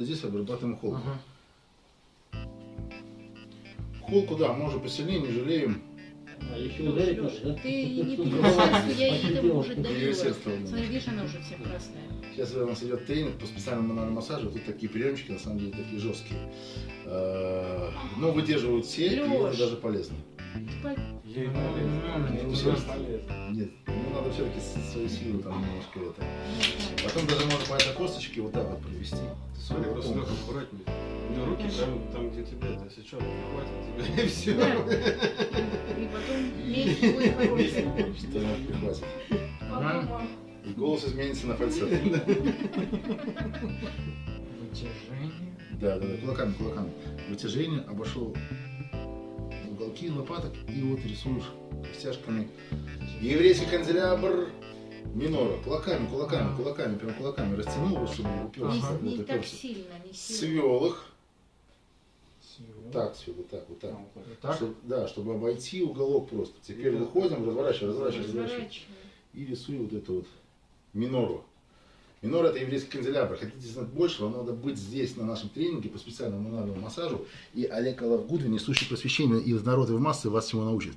Здесь обрабатываем холку. Ага. Холку, да, мы уже посильнее, не жалеем. А еще ударить надо, да? Ты не переживай, я ей там уже. Университетствовал. Смотри, видишь, она уже вся красная. Сейчас у нас идет тренинг по специальному мануальному массажу. Тут такие приемчики, на самом деле, такие жесткие. Э, Но выдерживают все, и это даже полезно. Ей полезно. Ну. Нет, ну надо все-таки свою силу там немножко это. Потом даже можно по этой косточке вот так аккуратнее. У него руки там, там где тебя, это сейчас хватит тебя и все. Да. И потом месть будет прихватит. Ага. И голос изменится на фальцет. Вытяжение. Да, да, да, кулаками, кулаками. Вытяжение, обошел уголки лопаток и вот рисуешь костяшками. Еврейский канделябр минора. Кулаками, кулаками, кулаками, прям кулаками растянул, чтобы уперся. Не, вот, не так уперся. сильно, не сильно. Свел их. Так, все, вот так, вот так. Вот Так? Чтоб- да, чтобы обойти уголок просто. Теперь выходим, разворачиваем, разворачиваем, разворачиваем. И рисую вот эту вот минору. Минора это еврейский канделябр. Хотите знать больше, вам надо быть здесь на нашем тренинге по специальному мануальному массажу. И Олег Алавгудвин, несущий просвещение из народа в массы, вас всему научит.